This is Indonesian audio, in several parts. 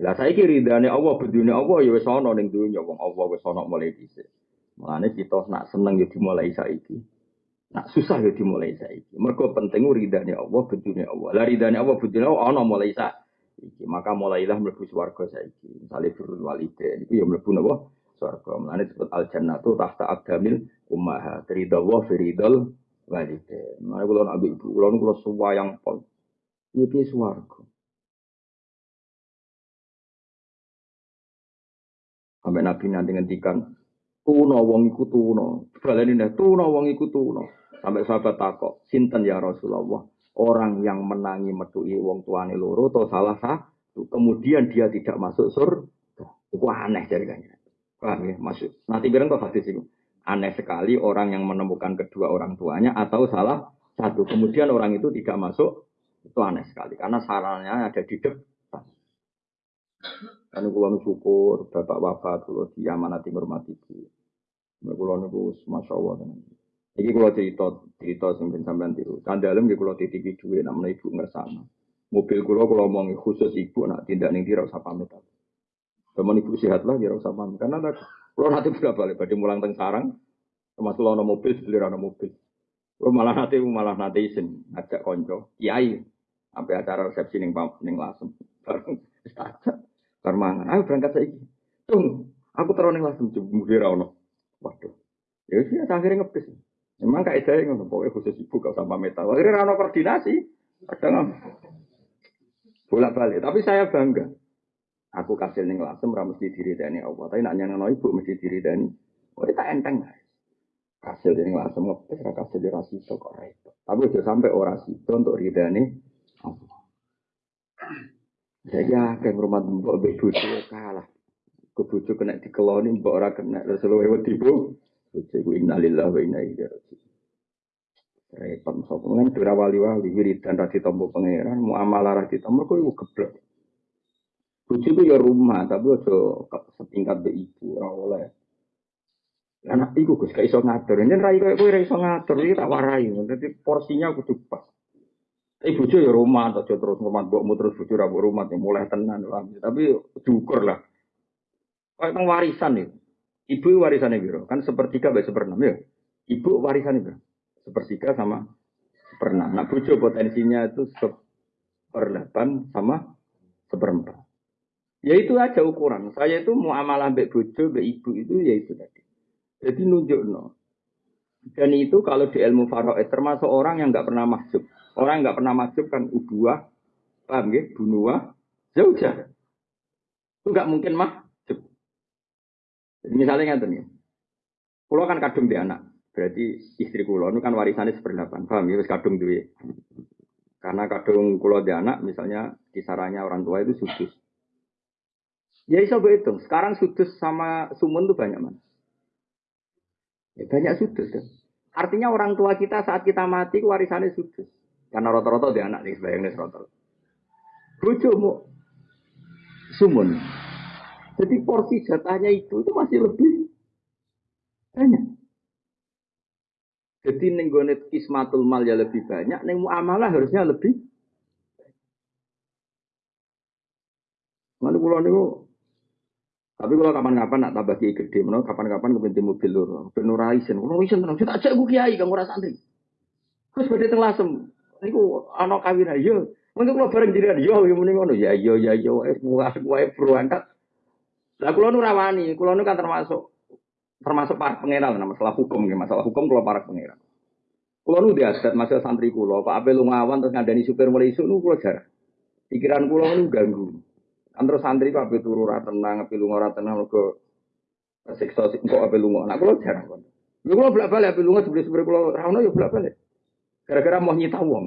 Lah saiki ridane Allah bedune Allah ya wis ana ning dunya wong Allah wis ana mulai dhisik. Mulane kita nak seneng ya dimulai saiki. Nak susah ya dimulai saiki. Mergo penting ridane Allah bedune Allah. Lah ridane Allah bedune Allah ana mulai saiki. Maka mulailah mlebu swarga saiki. Misale birrul walidain iku ya mlebu napa? Swarga. Mulane disebut al jannatu tahta aqdamil ummahat. Ridha Allah fi ridal walidain. Mulane kula nak ibu kula kula suwayang pol. Iki swarga. Sampai Nabi nanti ngendikan, tuno wong iku tuno. Baleni nih, tuno wong iku tuno. Sampai sahabat takok, sinten ya Rasulullah. Orang yang menangi medui wong tuane loro atau salah satu. Kemudian dia tidak masuk surga. Itu aneh dari kanya. Paham ya? Masuk. Nanti bilang kok hadis itu. Aneh sekali orang yang menemukan kedua orang tuanya atau salah satu. Kemudian orang itu tidak masuk. Itu aneh sekali. Karena sarannya ada di depan. Kan kula syukur bapak wafat kula diamanati hormati ibu. Nek kula niku masya Allah tenan. Iki kula cerita cerita sing ben sampean tiru. Kandalem nggih kula titipi dhuwit nek ibu ngersano. Mobil kula kula omongi khusus ibu nak tindak ning kira usah pamit. Temen ibu sehat lah kira usah pamit. Karena kula nanti berapa balik badhe mulang teng sarang. Termasuk ana mobil sebeli ana mobil. Kula malah nanti malah nanti isin ngajak konco. Kiai sampai acara resepsi ning ning lasem. Bareng Karmangan, ayo berangkat saiki. Tung, aku terus ning langsung jemur ra ono. Waduh. Ya sih akhirnya ngepis. Memang kayak saya ngono, pokoknya khusus ibu gak sama metal. Akhirnya rano koordinasi, kadang bolak balik. Tapi saya bangga. Aku kasih ning lasem ra mesti diri dani Allah. Tapi nak nyanyi ibu mesti diri dani. Oh, tak enteng. Kasil ning lasem ngepis, ra kasil rasito kok repot. Tapi udah sampai orasi itu untuk ridani Allah. Jadi akeh rumah mbok mbek bojo kalah. Ke bojo kena dikeloni mbok ora kena terus luwe wedi bu. Bojo ku innalillahi wa inna ilaihi raji'un. Repot sapa men dura wali-wali wiridan ra ditampa pangeran, muamalah ra ditampa iku geblek. Bojo ku ya rumah tapi aja setingkat be ibu ora oleh. Anak iku Gus gak iso ngatur. Yen ra kowe iso ngatur iki tak warai. Dadi porsinya kudu pas. Tapi bojo ya rumah atau terus rumah mbokmu terus bojo ra rumah ya mulai tenan Tapi diukur lah. Kayak tentang warisan nih. Ibu warisannya biro kan sepertiga baik seperenam ya. Ibu warisannya biro sepertiga sama seperenam. Nah bojo potensinya itu seperdelapan sama seperempat. Ya itu aja ukuran. Saya itu mau amalan baik bojo, baik ibu itu ya itu tadi. Jadi nunjuk no. Dan itu kalau di ilmu faraid termasuk orang yang nggak pernah masuk. Orang nggak pernah masuk kan ubuah, paham ya? Bunua, jauh Itu nggak mungkin masuk. Misalnya nggak nih. Pulau kan kadung di anak. Berarti istri kulo itu kan warisannya seperdelapan. Paham ya? kadung duit. Karena kadung kulo di anak, misalnya kisarannya orang tua itu sudus. Ya bisa berhitung. Sekarang sudus sama sumun tuh banyak mana? Ya, banyak sudut kan. Artinya orang tua kita saat kita mati warisannya sudut. Karena rata-rata dia anak nih sebayang nih rata. mau sumun. Jadi porsi jatahnya itu itu masih lebih banyak. Jadi nenggonet kismatul mal ya lebih banyak, neng muamalah harusnya lebih. Mana pulau niku tapi kalau kapan-kapan nak tambah kiai gede, mana kapan-kapan kepenting mobil loro, penuh raisen, kalau raisen tenang, kita ajak gue kiai, kamu rasa santri. Terus berarti tenglasem, niku anak kawin aja. Mungkin kalau bareng jadi yo, yang mending ngono, ya yo ya yo, eh buah buah berangkat. Lah kalau nu rawani, kalau nu kan termasuk termasuk para pengeral, nah masalah hukum, ya masalah hukum kalau para pengeral. Kalau nu diadat masalah santri kulo, Pak Abel ngawan terus ngandani supir mulai isu nu jarang. Pikiran kulo nu ganggu. Antara santri kok ape turu ora tenang, ape lunga ora tenang mergo siksa kok ape lunga. Nah kula jarang kon. Lha kula bolak-balik ape lunga sebenarnya kula ora ono ya bolak-balik. Gara-gara mau nyita wong.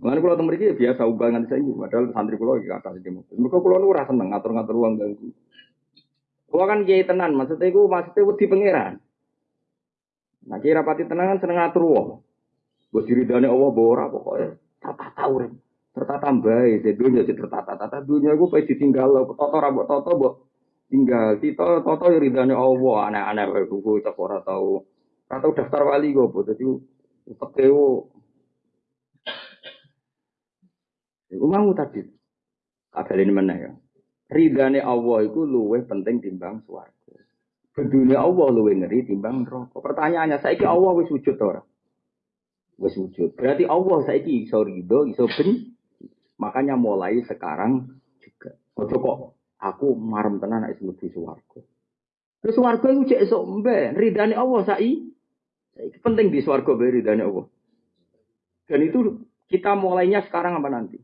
Mulane kula teng mriki biasa ubangan saya padahal santri kula iki kata di mobil. Mergo kula ora seneng ngatur-ngatur wong ganggu. Kula kan kiai tenan, maksudnya iku maksudnya wedi pangeran. Nah, kiai rapati tenan kan seneng ngatur wong. Gue diridane Allah bawa ora. Tak tahu rem tertata jadi dunia jadi tertata tata dunia gue pasti tinggal toto rambut toto buat tinggal tito toto ya ridhanya Allah aneh-aneh kayak buku tak ora tahu atau daftar wali gue buat jadi tekeo Iku mau tadi. Kabel ini mana ya? ridane Allah itu luwih penting timbang swarga. Dunia Allah luwih ngeri timbang neraka. Pertanyaannya, saiki Allah wis wujud ora? Wis wujud. Berarti Allah saiki iso ridho, iso ben. Makanya mulai sekarang juga. Ojo kok aku marem tenan nek mlebu swarga. Terus swarga iku cek esuk mbe, ridane Allah saiki. Saiki penting di swarga be ridane Allah. Dan itu kita mulainya sekarang apa nanti?